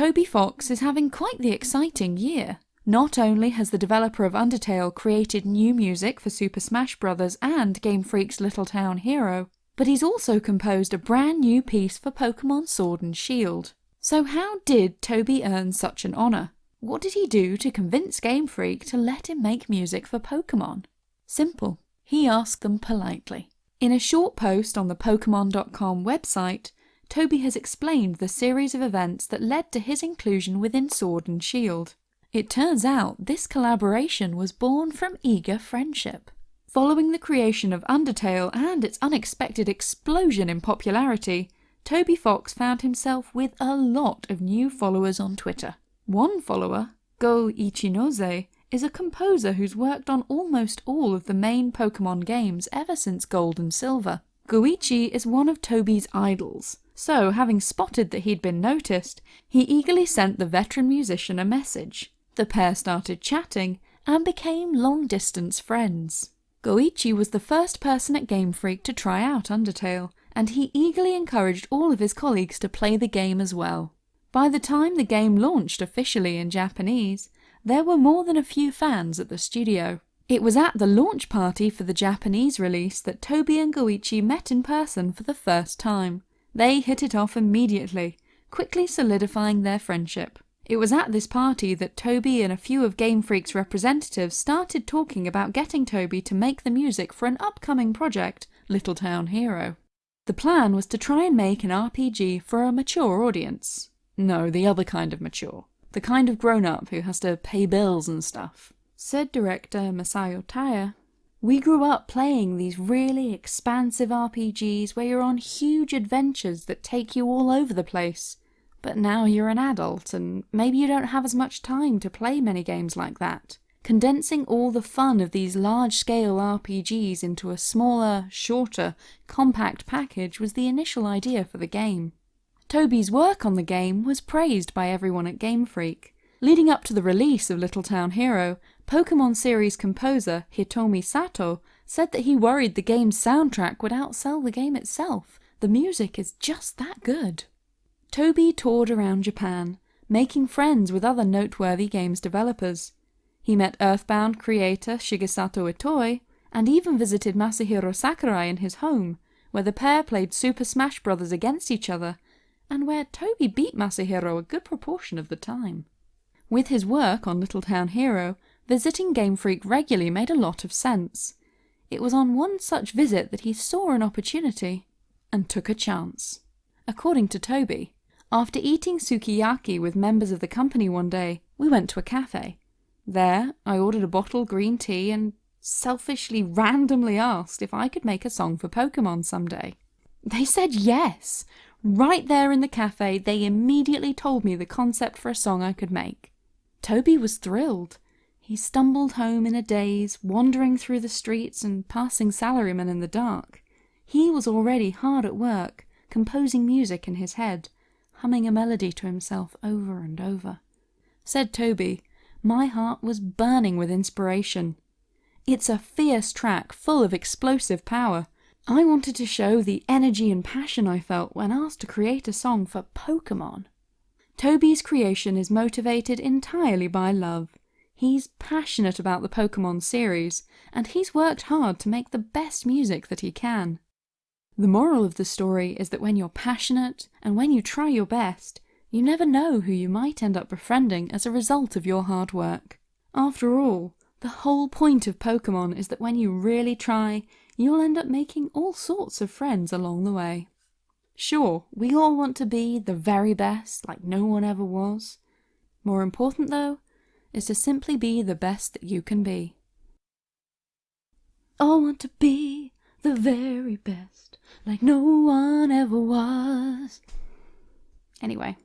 Toby Fox is having quite the exciting year. Not only has the developer of Undertale created new music for Super Smash Bros. and Game Freak's Little Town Hero, but he's also composed a brand new piece for Pokemon Sword and Shield. So how did Toby earn such an honour? What did he do to convince Game Freak to let him make music for Pokemon? Simple. He asked them politely. In a short post on the Pokemon.com website, Toby has explained the series of events that led to his inclusion within Sword and Shield. It turns out this collaboration was born from eager friendship. Following the creation of Undertale and its unexpected explosion in popularity, Toby Fox found himself with a lot of new followers on Twitter. One follower, Go Ichinose, is a composer who's worked on almost all of the main Pokemon games ever since Gold and Silver. Goichi is one of Toby's idols, so having spotted that he'd been noticed, he eagerly sent the veteran musician a message. The pair started chatting and became long-distance friends. Goichi was the first person at Game Freak to try out Undertale, and he eagerly encouraged all of his colleagues to play the game as well. By the time the game launched officially in Japanese, there were more than a few fans at the studio. It was at the launch party for the Japanese release that Toby and Goichi met in person for the first time. They hit it off immediately, quickly solidifying their friendship. It was at this party that Toby and a few of Game Freak's representatives started talking about getting Toby to make the music for an upcoming project, Little Town Hero. The plan was to try and make an RPG for a mature audience. No, the other kind of mature. The kind of grown-up who has to pay bills and stuff. Said director Masao Taya, we grew up playing these really expansive RPGs where you're on huge adventures that take you all over the place. But now you're an adult and maybe you don't have as much time to play many games like that. Condensing all the fun of these large-scale RPGs into a smaller, shorter, compact package was the initial idea for the game. Toby's work on the game was praised by everyone at Game Freak. Leading up to the release of Little Town Hero, Pokemon series composer Hitomi Sato said that he worried the game's soundtrack would outsell the game itself. The music is just that good. Toby toured around Japan, making friends with other noteworthy games developers. He met Earthbound creator Shigesato Itoi, and even visited Masahiro Sakurai in his home, where the pair played Super Smash Bros. against each other, and where Toby beat Masahiro a good proportion of the time. With his work on Little Town Hero, visiting Game Freak regularly made a lot of sense. It was on one such visit that he saw an opportunity, and took a chance. According to Toby, after eating sukiyaki with members of the company one day, we went to a cafe. There, I ordered a bottle green tea and selfishly randomly asked if I could make a song for Pokemon someday. They said yes! Right there in the cafe, they immediately told me the concept for a song I could make. Toby was thrilled. He stumbled home in a daze, wandering through the streets and passing salarymen in the dark. He was already hard at work, composing music in his head, humming a melody to himself over and over. Said Toby, my heart was burning with inspiration. It's a fierce track full of explosive power. I wanted to show the energy and passion I felt when asked to create a song for Pokemon. Toby's creation is motivated entirely by love. He's passionate about the Pokemon series, and he's worked hard to make the best music that he can. The moral of the story is that when you're passionate and when you try your best, you never know who you might end up befriending as a result of your hard work. After all, the whole point of Pokemon is that when you really try, you'll end up making all sorts of friends along the way. Sure, we all want to be the very best, like no one ever was. More important though, is to simply be the best that you can be. I want to be the very best, like no one ever was. Anyway,